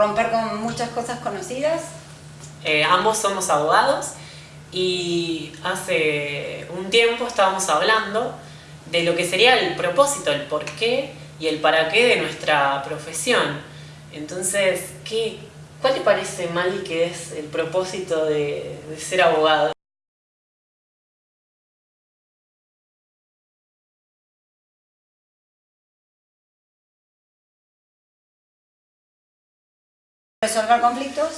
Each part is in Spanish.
romper con muchas cosas conocidas. Eh, ambos somos abogados y hace un tiempo estábamos hablando de lo que sería el propósito, el porqué y el para qué de nuestra profesión. Entonces, ¿qué, ¿cuál te parece, Mali, que es el propósito de, de ser abogado? Resolver conflictos.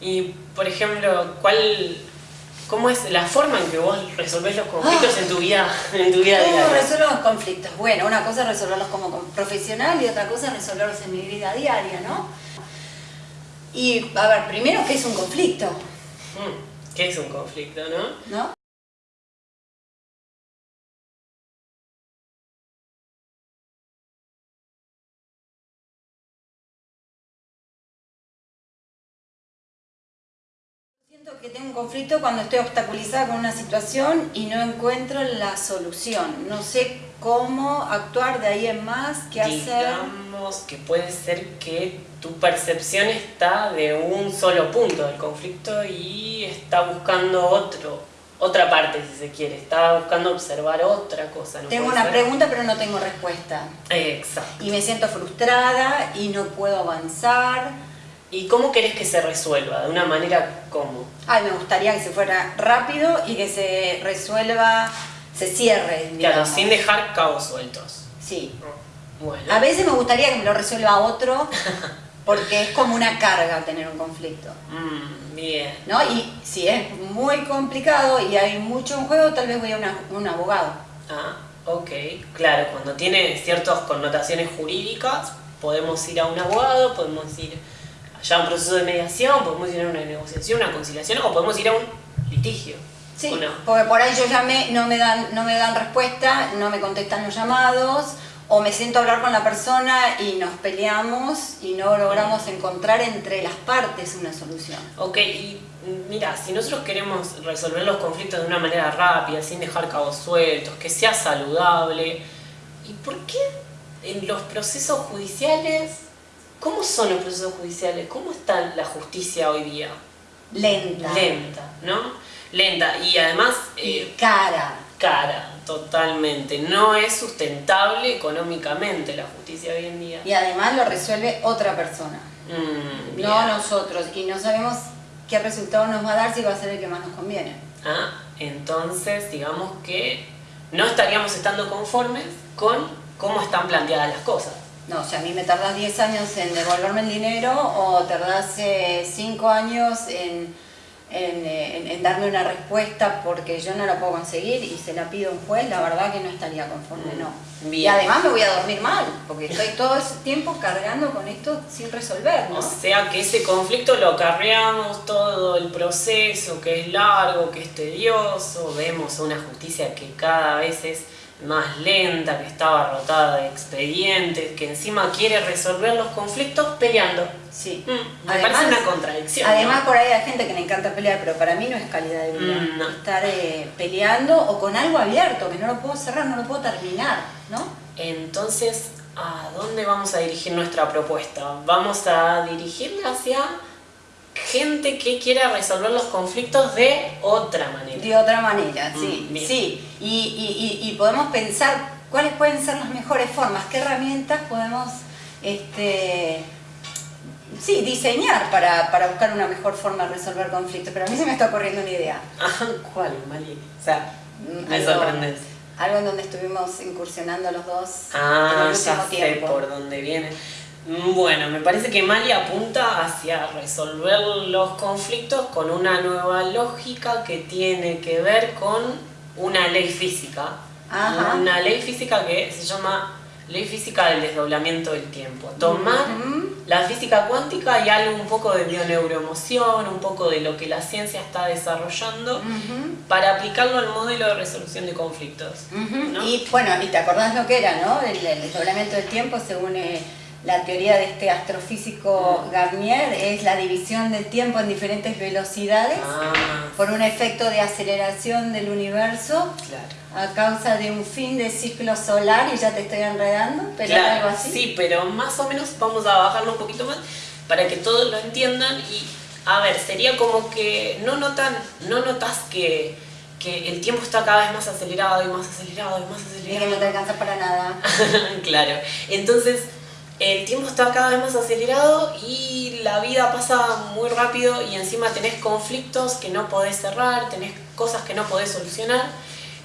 Y, por ejemplo, ¿cuál, ¿cómo es la forma en que vos resolvés los conflictos en tu vida, en tu vida ¿Cómo diaria? resuelvo los conflictos? Bueno, una cosa es resolverlos como como profesional y otra cosa es resolverlos en mi vida diaria, ¿no? Y, a ver, primero, ¿qué es un conflicto? Mm, ¿Qué es un conflicto, no? ¿No? Tengo un conflicto cuando estoy obstaculizada con una situación y no encuentro la solución. No sé cómo actuar de ahí en más, qué hacer. Digamos que puede ser que tu percepción está de un solo punto del conflicto y está buscando otro, otra parte si se quiere, está buscando observar otra cosa. ¿no Tengo una ser? pregunta pero no tengo respuesta. Exacto. Y me siento frustrada y no puedo avanzar. ¿Y cómo querés que se resuelva? ¿De una manera cómo? Ay, me gustaría que se fuera rápido y que se resuelva, se cierre. Claro, digamos. sin dejar cabos sueltos. Sí. Bueno. A veces me gustaría que me lo resuelva otro porque es como una carga tener un conflicto. Mm, bien. ¿No? Y si es muy complicado y hay mucho en juego, tal vez voy a una- un abogado. Ah, ok. Claro, cuando tiene ciertas connotaciones jurídicas, podemos ir a un abogado, podemos ir ya un proceso de mediación, podemos ir a una negociación, una conciliación, o podemos ir a un litigio. Sí, ¿o no? porque por ahí yo llamé, no me dan, no me dan respuesta, no me contestan los llamados, o me siento a hablar con la persona y nos peleamos y no logramos encontrar entre las partes una solución. Ok, y mira, si nosotros queremos resolver los conflictos de una manera rápida, sin dejar cabos sueltos, que sea saludable, ¿y por qué en los procesos judiciales, cómo son los procesos judiciales? ¿Cómo está la justicia hoy día? Lenta. Lenta, ¿no? Lenta y además Y eh, cara. cara, totalmente. No es sustentable económicamente la justicia hoy en día. Y además lo resuelve otra persona, Mm, no nosotros. Y no sabemos qué resultado nos va a dar si va a ser el que más nos conviene. Ah, entonces digamos que no estaríamos estando conformes con cómo están planteadas las cosas. No, sea, a mí me tardás 10 años en devolverme el dinero o tardás 5 años en, en, eh, en- en darme una respuesta porque yo no la puedo conseguir y se la pido a un juez, la verdad que no estaría conforme, no. Mm, Bien. Y además me voy a dormir mal, porque estoy todo ese tiempo cargando con esto sin resolver, ¿no? O sea que ese conflicto lo acarreamos todo el proceso, que es largo, que es tedioso, vemos una justicia que cada vez es más lenta, que está abarrotada de expedientes, que encima quiere resolver los conflictos peleando. Sí. Mm, me parece una contradicción. Además, ¿no? por ahí hay gente que le encanta pelear, pero para mí no es calidad de vida. Mm, no. Estar eh, peleando o con algo abierto, que no lo puedo cerrar, no lo puedo terminar, ¿no? Entonces, ¿a dónde vamos a dirigir nuestra propuesta? Vamos a dirigirla hacia gente que quiera resolver los conflictos de otra manera. De otra manera, sí. Mm, bien. sí. Y, y- y- y podemos pensar cuáles pueden ser las mejores formas, qué herramientas podemos este, sí, diseñar para, para buscar una mejor forma de resolver conflictos. Pero a mí se me está ocurriendo una idea. Ajá, ¿Cuál, Mali? O sea, Mm, me sorprendes. Algo en donde estuvimos incursionando los dos en Ah, ya último sé tiempo. por dónde viene. Mm, Bueno, me parece que Mali apunta hacia resolver los conflictos con una nueva lógica que tiene que ver con una ley física. Ajá. Una ley física que se llama ley física del desdoblamiento del tiempo. Tomar la física cuántica y algo un poco de bioneuroemoción, un poco de lo que la ciencia está desarrollando para aplicarlo al modelo de resolución de conflictos. Y bueno, y te acordás lo que era, ¿no? El, el desdoblamiento del tiempo según eh, la teoría de este astrofísico mm. Garnier es la división del tiempo en diferentes velocidades ah. por un efecto de aceleración del universo a causa de un fin de ciclo solar y ya te estoy enredando, pero algo así. Sí, pero más o menos vamos a bajarlo un poquito más para que todos lo entiendan y a ver, sería como que no notan, no notas que que el tiempo está cada vez más acelerado y más acelerado y más acelerado. Y que no te alcanza para nada. claro. Entonces, el tiempo está cada vez más acelerado y la vida pasa muy rápido y encima tenés conflictos que no podés cerrar, tenés cosas que no podés solucionar.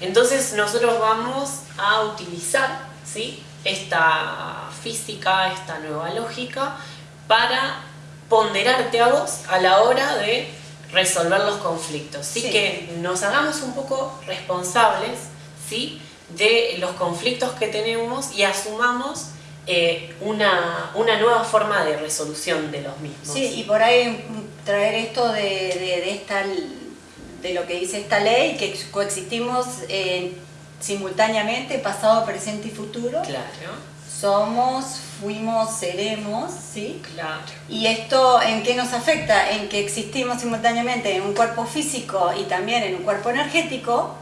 Entonces nosotros vamos a utilizar ¿sí? esta física, esta nueva lógica, para ponderarte a vos a la hora de resolver los conflictos. Así que nos hagamos un poco responsables ¿sí? de los conflictos que tenemos y asumamos eh, una, nueva forma de resolución de los mismos. Sí, y por ahí traer esto de, esta, de lo que dice esta ley, que coexistimos eh, simultáneamente, pasado, presente y futuro. Claro somos, fuimos, seremos, ¿sí? Claro. ¿Y esto en qué nos afecta? En que existimos simultáneamente en un cuerpo físico y también en un cuerpo energético,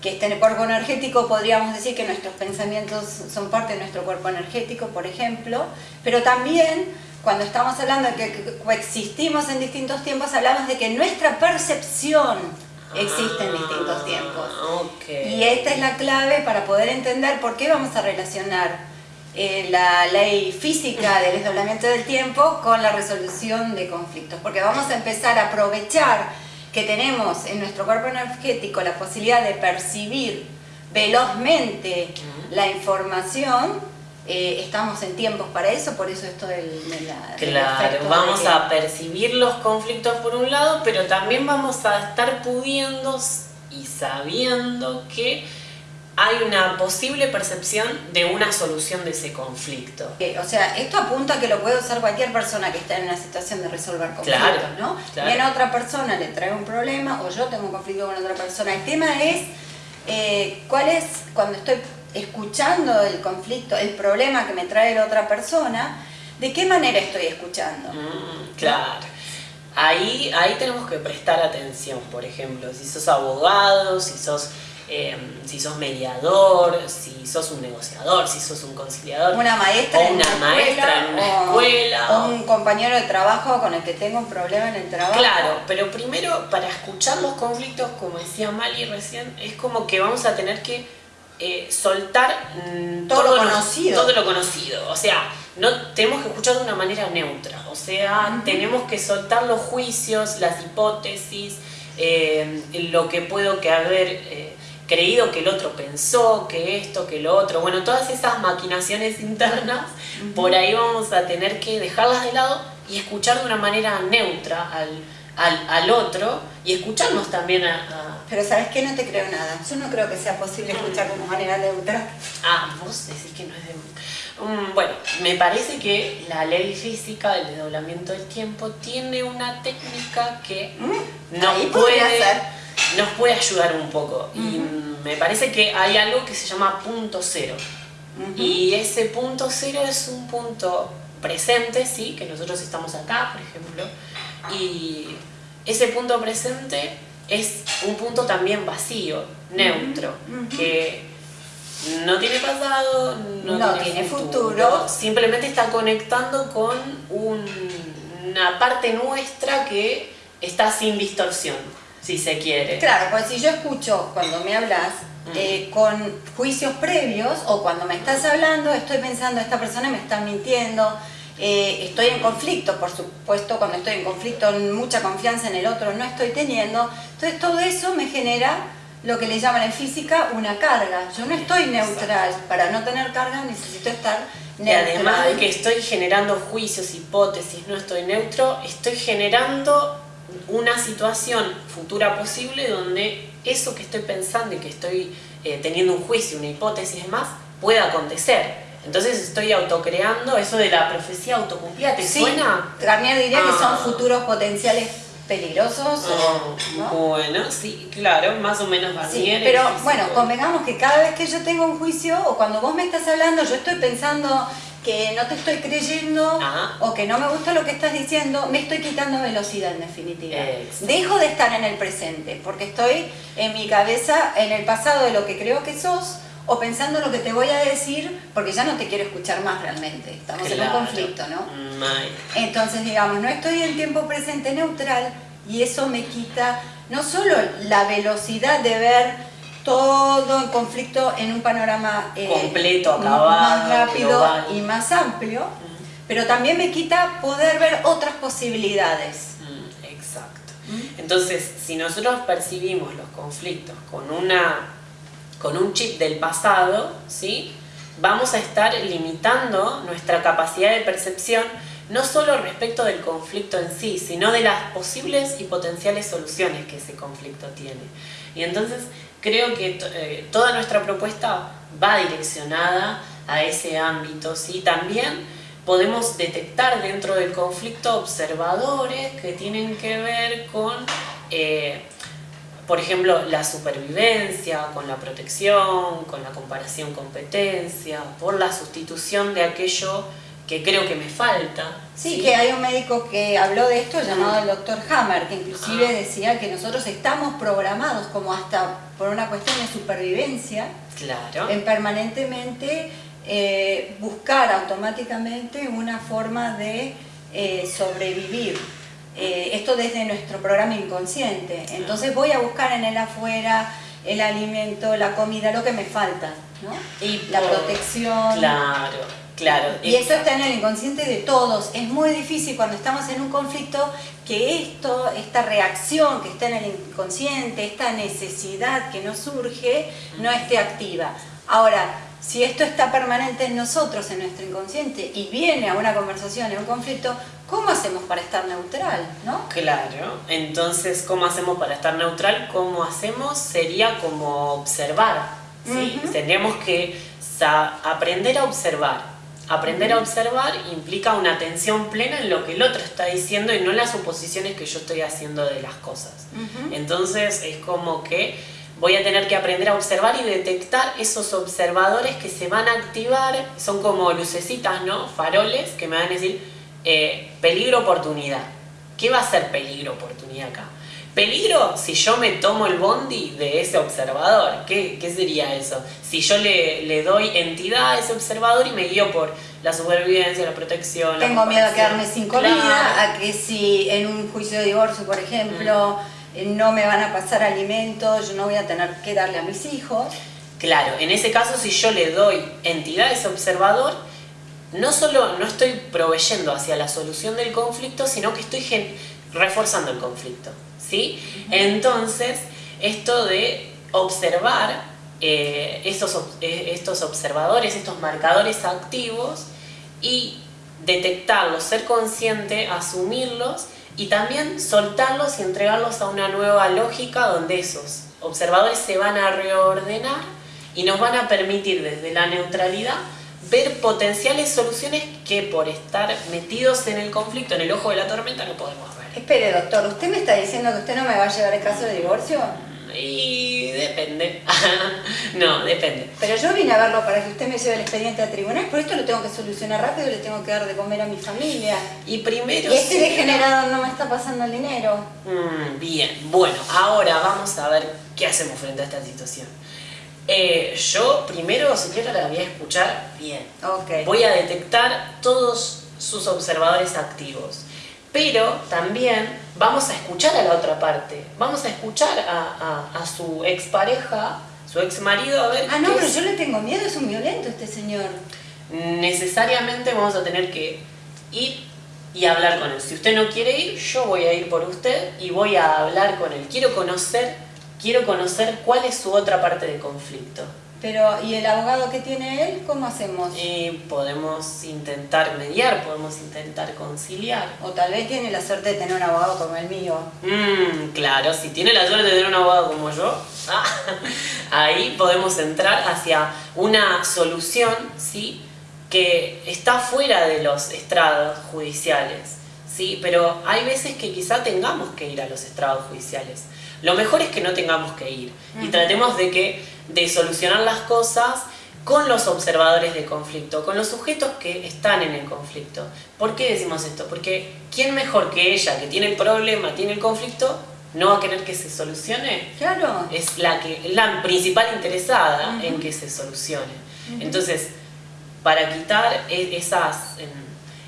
que este cuerpo energético podríamos decir que nuestros pensamientos son parte de nuestro cuerpo energético, por ejemplo, pero también cuando estamos hablando de que coexistimos en distintos tiempos, hablamos de que nuestra percepción existe en distintos tiempos. Okay. Y esta es la clave para poder entender por qué vamos a relacionar eh, la ley física del desdoblamiento del tiempo con la resolución de conflictos, porque vamos a empezar a aprovechar que tenemos en nuestro cuerpo energético la posibilidad de percibir velozmente la información, eh, estamos en tiempos para eso, por eso esto del, de la, Claro, vamos a percibir los conflictos por un lado, pero también vamos a estar pudiendo y sabiendo que hay una posible percepción de una solución de ese conflicto. O sea, esto apunta a que lo puede usar cualquier persona que está en una situación de resolver conflictos, ¿no? Viene otra persona, le trae un problema, o yo tengo un conflicto con otra persona. El tema es, eh, ¿cuál es, cuando estoy escuchando el conflicto, el problema que me trae la otra persona, de qué manera estoy escuchando? Mm, claro. Ahí, ahí tenemos que prestar atención, por ejemplo, si sos abogado, si sos Em, si sos mediador, si sos un negociador, si sos un conciliador. Una maestra, o una, maestra en una escuela. O un compañero de trabajo con el que tengo un problema en el trabajo. Claro, pero primero para escuchar los conflictos, como decía Mali recién, es como que vamos a tener que eh, soltar mm, todo, lo conocido. todo lo conocido. O sea, no tenemos que escuchar de una manera neutra. O sea, tenemos que soltar los juicios, las hipótesis, eh, lo que puedo que haber eh, creído que el otro pensó, que esto, que lo otro. Bueno, todas esas maquinaciones internas, por ahí vamos a tener que dejarlas de lado y escuchar de una manera neutra al, al, otro y escucharnos también a, Pero ¿sabes qué? No te creo nada. Yo no creo que sea posible escuchar de manera neutra. Ah, vos decís que no es de... Um, bueno, me parece que la ley física del desdoblamiento del tiempo tiene una técnica que mm, no puede nos puede ayudar un poco. Y me parece que hay algo que se llama punto cero. Y ese punto cero es un punto presente, sí, que nosotros estamos acá, por ejemplo. Y ese punto presente es un punto también vacío, neutro, que no tiene pasado, no, tiene, futuro, simplemente está conectando con una parte nuestra que está sin distorsión si se quiere. Claro, pues si yo escucho cuando me hablas mm. eh, con juicios previos o cuando me estás hablando, estoy pensando, esta persona me está mintiendo, eh, estoy en conflicto, por supuesto, cuando estoy en conflicto, mucha confianza en el otro no estoy teniendo. Entonces todo eso me genera lo que le llaman en física una carga. Yo no estoy neutral. Para no tener carga necesito estar neutral. Y además de que estoy generando juicios, hipótesis, no estoy neutro, estoy generando una situación futura posible donde eso que estoy pensando y que estoy eh, teniendo un juicio, una hipótesis y demás, pueda acontecer. Entonces estoy autocreando eso de la profecía autocumplida. ¿Te suena? Garnier diría que son ah. futuros potenciales peligrosos. Ah, bueno, sí, claro, más o menos Garnier. pero bueno, convengamos que cada vez que yo tengo un juicio o cuando vos me estás hablando, yo estoy pensando que no te estoy creyendo Ajá. o que no me gusta lo que estás diciendo, me estoy quitando velocidad en definitiva. Exacto. Dejo de estar en el presente porque estoy en mi cabeza en el pasado de lo que creo que sos o pensando lo que te voy a decir porque ya no te quiero escuchar más realmente. Estamos en un conflicto, ¿no? Entonces, digamos, no estoy en tiempo presente neutral y eso me quita no solo la velocidad de ver todo el conflicto en un panorama eh, Completo, acabado, más rápido global. y más amplio, pero también me quita poder ver otras posibilidades. Mm, Exacto. Entonces, si nosotros percibimos los conflictos con una con un chip del pasado, ¿sí? Vamos a estar limitando nuestra capacidad de percepción no solo respecto del conflicto en sí, sino de las posibles y potenciales soluciones que ese conflicto tiene. Y entonces creo que eh, toda nuestra propuesta va direccionada a ese ámbito, ¿sí? También podemos detectar dentro del conflicto observadores que tienen que ver con, eh, por ejemplo, la supervivencia, con la protección, con la comparación competencia, por la sustitución de aquello que creo que me falta. Sí, que hay un médico que habló de esto llamado el doctor Hammer, que inclusive Ah. decía que nosotros estamos programados como hasta por una cuestión de supervivencia Claro. en permanentemente eh, buscar automáticamente una forma de eh, sobrevivir. Eh, esto desde nuestro programa inconsciente. Entonces voy a buscar en el afuera el alimento, la comida, lo que me falta, ¿no? Y la protección. Claro, claro. Y eso está en el inconsciente de todos. Es muy difícil cuando estamos en un conflicto que esto, esta reacción que está en el inconsciente, esta necesidad que nos surge, no esté activa. Ahora, si esto está permanente en nosotros, en nuestro inconsciente, y viene a una conversación, a un conflicto, ¿cómo hacemos para estar neutral? ¿no? Claro, entonces, ¿cómo hacemos para estar neutral? ¿Cómo hacemos? Sería como observar, ¿sí? Tendríamos que aprender a observar. Aprender a observar implica una atención plena en lo que el otro está diciendo y no en las suposiciones que yo estoy haciendo de las cosas. Entonces, es como que voy a tener que aprender a observar y detectar esos observadores que se van a activar, son como lucecitas, ¿no? Faroles que me van a decir eh, peligro oportunidad. ¿Qué va a ser peligro oportunidad acá? Peligro si yo me tomo el bondi de ese observador. ¿Qué, qué sería eso? Si yo le, le doy entidad a ese observador y me guío por la supervivencia, la protección. la Tengo miedo a quedarme sin Claro. comida, a que si en un juicio de divorcio, por ejemplo, eh, no me van a pasar alimentos, yo no voy a tener que darle a mis hijos. Claro, en ese caso si yo le doy entidad a ese observador, no solo no estoy proveyendo hacia la solución del conflicto, sino que estoy reforzando el conflicto. ¿Sí? Entonces, esto de observar eh, estos, eh, estos observadores, estos marcadores activos y detectarlos, ser consciente, asumirlos y también soltarlos y entregarlos a una nueva lógica donde esos observadores se van a reordenar y nos van a permitir desde la neutralidad ver potenciales soluciones que por estar metidos en el conflicto, en el ojo de la tormenta, no podemos ver. Espere, doctor, ¿usted me está diciendo que usted no me va a llevar el caso de divorcio? Y depende. no, depende. Pero yo vine a verlo para que usted me lleve el expediente al tribunal, por esto lo tengo que solucionar rápido, le tengo que dar de comer a mi familia. Y primero... Y este degenerado no me está pasando el dinero. Mm, bien, bueno, ahora vamos a ver qué hacemos frente a esta situación. Eh, yo primero, señora, la voy a escuchar bien. Ok. Voy a detectar todos sus observadores activos. Pero también vamos a escuchar a la otra parte. Vamos a escuchar a, a- a su expareja, su ex marido, a ver Ah, no, pero es- yo le tengo miedo, es un violento este señor. necesariamente vamos a tener que ir y hablar con él. Si usted no quiere ir, yo voy a ir por usted y voy a hablar con él. Quiero conocer, quiero conocer cuál es su otra parte de conflicto. Pero, ¿y el abogado que tiene él? ¿Cómo hacemos? Y podemos intentar mediar, podemos intentar conciliar. O tal vez tiene la suerte de tener un abogado como el mío. Mmm, claro, si tiene la suerte de tener un abogado como yo, ah, ahí podemos entrar hacia una solución, ¿sí? Que está fuera de los estrados judiciales, ¿sí? Pero hay veces que quizá tengamos que ir a los estrados judiciales. Lo mejor es que no tengamos que ir y tratemos de que de solucionar las cosas con los observadores de conflicto, con los sujetos que están en el conflicto. ¿Por qué decimos esto? Porque ¿quién mejor que ella, que tiene el problema, tiene el conflicto, no va a querer que se solucione? Claro. Es la, que, la principal interesada en que se solucione. Entonces, para quitar e, esas...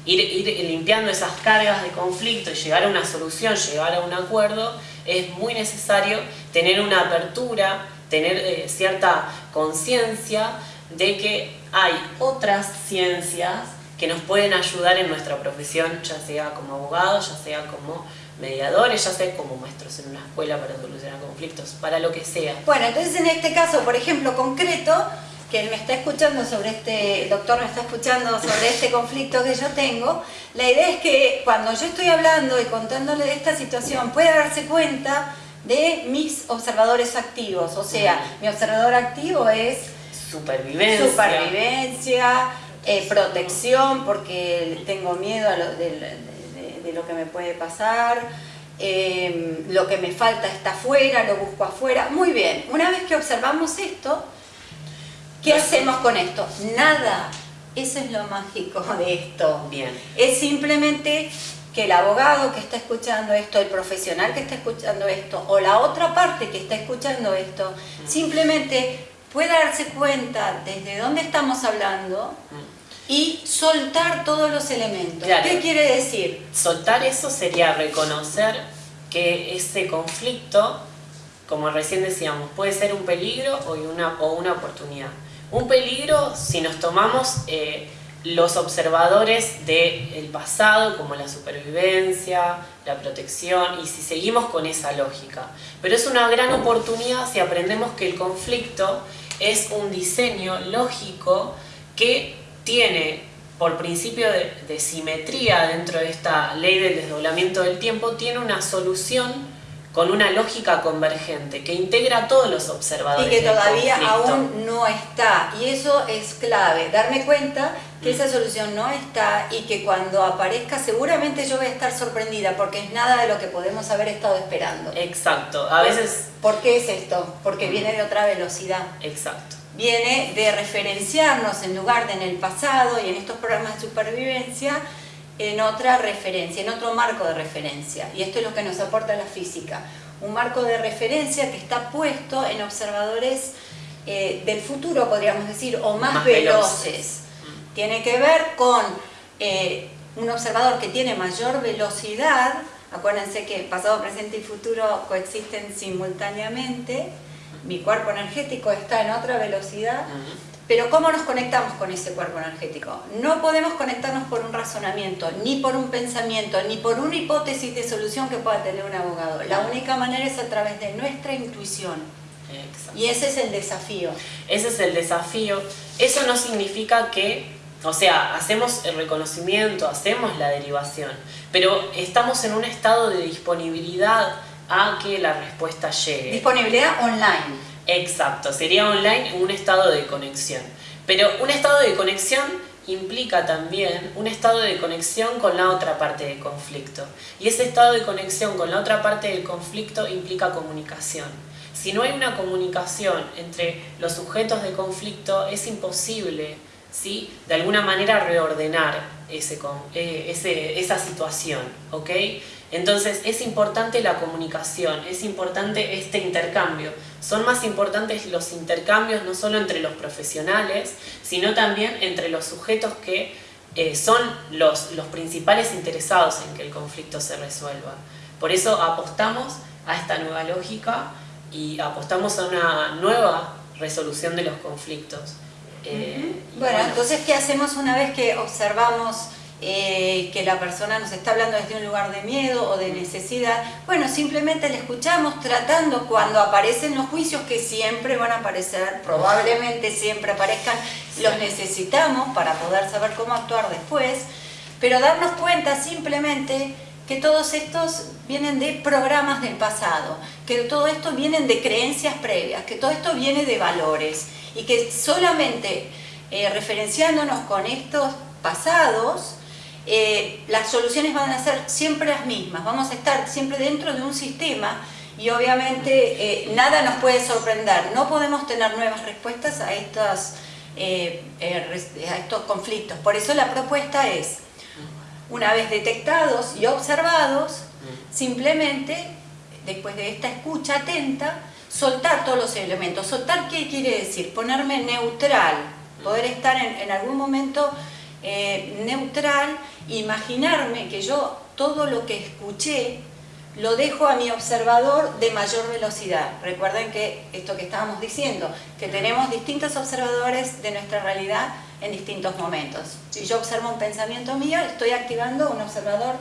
Ir, ir, limpiando esas cargas de conflicto y llegar a una solución, llegar a un acuerdo, es muy necesario tener una apertura, tener eh, cierta conciencia de que hay otras ciencias que nos pueden ayudar en nuestra profesión, ya sea como abogados, ya sea como mediadores, ya sea como maestros en una escuela para solucionar conflictos, para lo que sea. Bueno, entonces en este caso, por ejemplo, concreto, que él me está escuchando sobre este, el doctor me está escuchando sobre este conflicto que yo tengo, la idea es que cuando yo estoy hablando y contándole de esta situación, pueda darse cuenta de mis observadores activos, o sea, mi observador activo es Supervivencia. Supervivencia, eh, protección, porque tengo miedo de, lo que me puede pasar. Em, lo que me falta está afuera, lo busco afuera. Muy bien, una vez que observamos esto, ¿qué hacemos con esto? Nada. Eso es lo mágico de esto. Bien. Es simplemente que el abogado que está escuchando esto, el profesional que está escuchando esto, o la otra parte que está escuchando esto, simplemente pueda darse cuenta desde dónde estamos hablando y soltar todos los elementos. ¿Qué quiere decir? Soltar eso sería reconocer que ese conflicto, como recién decíamos, puede ser un peligro o una, o una oportunidad. Un peligro si nos tomamos eh, los observadores del pasado, como la supervivencia, la protección, y si seguimos con esa lógica. Pero es una gran oportunidad si aprendemos que el conflicto es un diseño lógico que tiene por principio de, simetría dentro de esta ley del desdoblamiento del tiempo, tiene una solución con una lógica convergente que integra a todos los observadores. Y que todavía aún no está. Y eso es clave, darme cuenta que esa solución no está y que cuando aparezca seguramente yo voy a estar sorprendida porque es nada de lo que podemos haber estado esperando. Exacto, a veces... ¿Por qué es esto? Porque viene de otra velocidad. Exacto. Viene de referenciarnos en lugar de en el pasado y en estos programas de supervivencia en otra referencia, en otro marco de referencia. Y esto es lo que nos aporta la física. Un marco de referencia que está puesto en observadores eh, del futuro, podríamos decir, o más, veloces. Mm. Tiene que ver con eh, un observador que tiene mayor velocidad, acuérdense que pasado, presente y futuro coexisten simultáneamente, mi cuerpo energético está en otra velocidad, pero ¿cómo nos conectamos con ese cuerpo energético? No podemos conectarnos por un razonamiento, ni por un pensamiento, ni por una hipótesis de solución que pueda tener un abogado. La única manera es a través de nuestra intuición. Y ese es el desafío. Ese es el desafío. Eso no significa que, o sea, hacemos el reconocimiento, hacemos la derivación, pero estamos en un estado de disponibilidad a que la respuesta llegue. Disponibilidad online. Exacto, sería online un estado de conexión. Pero un estado de conexión implica también un estado de conexión con la otra parte del conflicto. Y ese estado de conexión con la otra parte del conflicto implica comunicación. Si no hay una comunicación entre los sujetos de conflicto, es imposible ¿sí? de alguna manera reordenar ese, eh, esa situación. ¿ok? Entonces es importante la comunicación, es importante este intercambio. Son más importantes los intercambios no solo entre los profesionales, sino también entre los sujetos que eh, son los, los principales interesados en que el conflicto se resuelva. Por eso apostamos a esta nueva lógica y apostamos a una nueva resolución de los conflictos. Eh, bueno, entonces, ¿qué hacemos una vez que observamos eh, que la persona nos está hablando desde un lugar de miedo o de necesidad, bueno, simplemente le escuchamos tratando cuando aparecen los juicios que siempre van a aparecer, probablemente siempre aparezcan, los necesitamos para poder saber cómo actuar después, pero darnos cuenta simplemente que todos estos vienen de programas del pasado, que todo esto vienen de creencias previas, que todo esto viene de valores y que solamente eh, referenciándonos con estos pasados eh, las soluciones van a ser siempre las mismas, vamos a estar siempre dentro de un sistema y obviamente eh, nada nos puede sorprender, no podemos tener nuevas respuestas a eh, a estos conflictos. Por eso la propuesta es, una vez detectados y observados, simplemente, después de esta escucha atenta, soltar todos los elementos. ¿Soltar qué quiere decir? Ponerme neutral, poder estar en, algún momento eh, neutral, imaginarme que yo todo lo que escuché lo dejo a mi observador de mayor velocidad. Recuerden que esto que estábamos diciendo, que tenemos distintos observadores de nuestra realidad en distintos momentos. Si yo observo un pensamiento mío, estoy activando un observador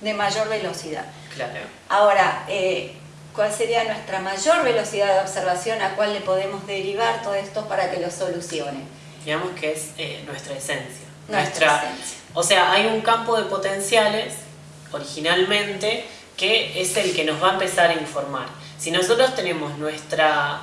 de mayor velocidad. Claro. Ahora, eh, ¿cuál sería nuestra mayor velocidad de observación a cuál le podemos derivar todo esto para que lo solucione? Digamos que es eh, nuestra esencia. Nuestra, esencia. O sea, hay un campo de potenciales originalmente que es el que nos va a empezar a informar. Si nosotros tenemos nuestra,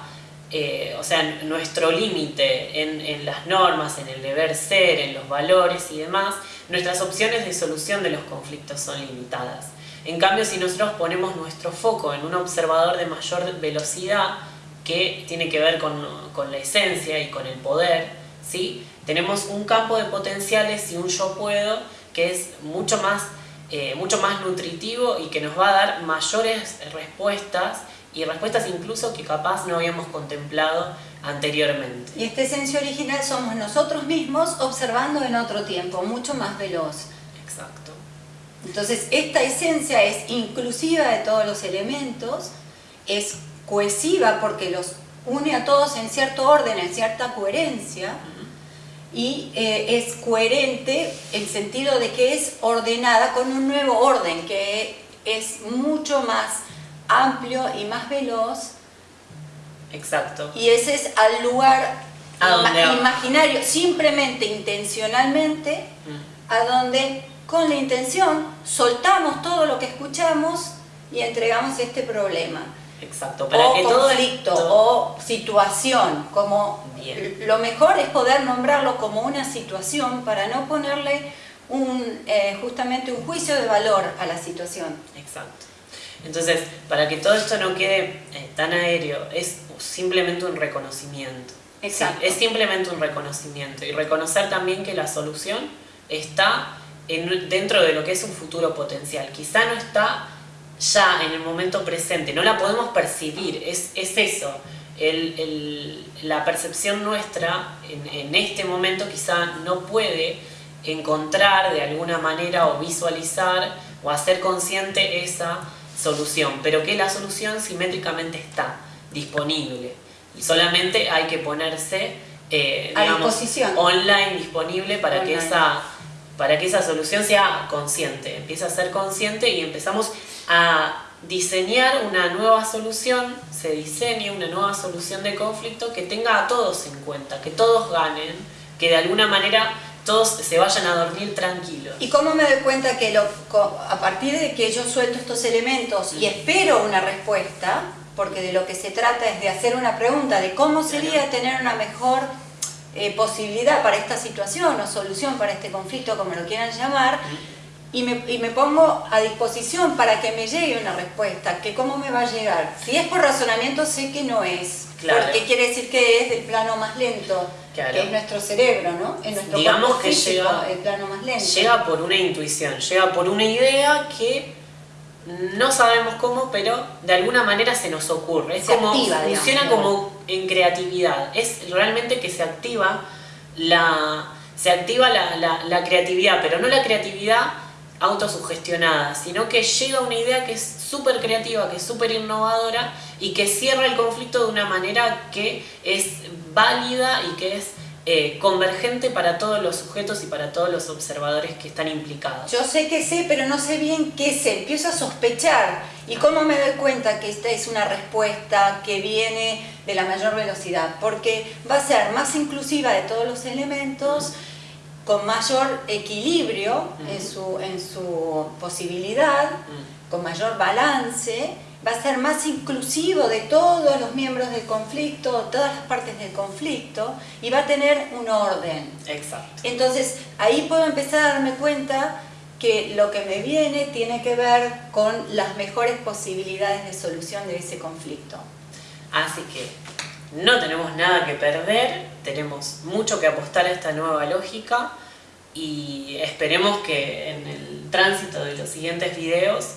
eh, o sea, nuestro límite en, en, las normas, en el deber ser, en los valores y demás, nuestras opciones de solución de los conflictos son limitadas. En cambio, si nosotros ponemos nuestro foco en un observador de mayor velocidad, que tiene que ver con, con la esencia y con el poder, ¿sí? Tenemos un campo de potenciales y un yo puedo que es mucho más eh, mucho más nutritivo y que nos va a dar mayores respuestas y respuestas incluso que capaz no habíamos contemplado anteriormente. Y esta esencia original somos nosotros mismos observando en otro tiempo, mucho más veloz. Exacto. Entonces esta esencia es inclusiva de todos los elementos, es cohesiva porque los une a todos en cierto orden, en cierta coherencia, y eh, es coherente el sentido de que es ordenada con un nuevo orden que es mucho más amplio y más veloz. Exacto. Y ese es al lugar imaginario, simplemente intencionalmente, mm. a donde con la intención soltamos todo lo que escuchamos y entregamos este problema. Exacto, para o que conflicto o situación, como lo mejor es poder nombrarlo como una situación para no ponerle un, eh, justamente un juicio de valor a la situación. Exacto. Entonces, para que todo esto no quede eh, tan aéreo, es simplemente un reconocimiento. Exacto. es simplemente un reconocimiento. Y reconocer también que la solución está en, dentro de lo que es un futuro potencial. Quizá no está ya en el momento presente, no la podemos percibir, es, es eso. la percepción nuestra en, en, este momento quizá no puede encontrar de alguna manera o visualizar o hacer consciente esa solución, pero que la solución simétricamente está disponible. Y solamente hay que ponerse eh, disposición. online disponible para que esa para que esa solución sea consciente, empiece a ser consciente y empezamos a diseñar una nueva solución, se diseñe una nueva solución de conflicto que tenga a todos en cuenta, que todos ganen, que de alguna manera todos se vayan a dormir tranquilos. ¿Y cómo me doy cuenta que lo, a partir de que yo suelto estos elementos y espero una respuesta, porque de lo que se trata es de hacer una pregunta de cómo sería tener una mejor eh, posibilidad para esta situación o solución para este conflicto, como lo quieran llamar, y me, y me, pongo a disposición para que me llegue una respuesta, que cómo me va a llegar. Si es por razonamiento, sé que no es, porque quiere decir que es del plano más lento, que es nuestro cerebro, ¿no? En nuestro Digamos que llega, el plano más lento. Llega por una intuición, llega por una idea que no sabemos cómo, pero de alguna manera se nos ocurre. Es como, funciona como en creatividad, es realmente que se activa la, se activa la, la creatividad, pero no la creatividad autosugestionada, sino que llega una idea que es súper creativa, que es súper innovadora y que cierra el conflicto de una manera que es válida y que es eh, convergente para todos los sujetos y para todos los observadores que están implicados. Yo sé que sé, pero no sé bien qué sé, empiezo a sospechar. ¿Y cómo me doy cuenta que esta es una respuesta que viene de la mayor velocidad? Porque va a ser más inclusiva de todos los elementos, con mayor equilibrio en, su, en su posibilidad, con mayor balance, va a ser más inclusivo de todos los miembros del conflicto, todas las partes del conflicto, y va a tener un orden. Exacto. Entonces, ahí puedo empezar a darme cuenta que lo que me viene tiene que ver con las mejores posibilidades de solución de ese conflicto. Así que no tenemos nada que perder, tenemos mucho que apostar a esta nueva lógica y esperemos que en el tránsito de los siguientes videos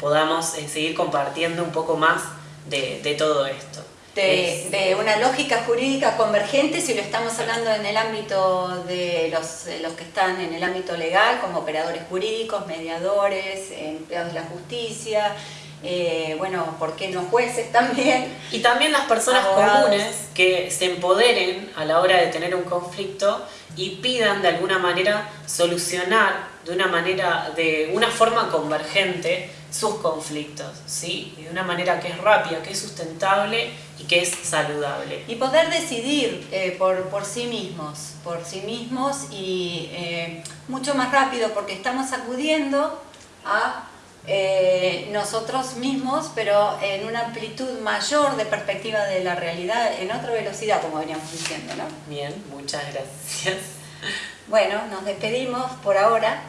podamos eh, seguir compartiendo un poco más de, todo esto. De, una lógica jurídica convergente, si lo estamos hablando en el ámbito de los, los, que están en el ámbito legal, como operadores jurídicos, mediadores, empleados de la justicia, eh, bueno, ¿por qué no jueces también? Y también las personas comunes que se empoderen a la hora de tener un conflicto y pidan de alguna manera solucionar de una manera, de una forma convergente sus conflictos, ¿sí? Y de una manera que es rápida, que es sustentable y que es saludable. Y poder decidir eh, por, por, sí mismos, por sí mismos y eh, mucho más rápido porque estamos acudiendo a eh, nosotros mismos, pero en una amplitud mayor de perspectiva de la realidad, en otra velocidad, como veníamos diciendo, ¿no? Bien, muchas gracias. Bueno, nos despedimos por ahora.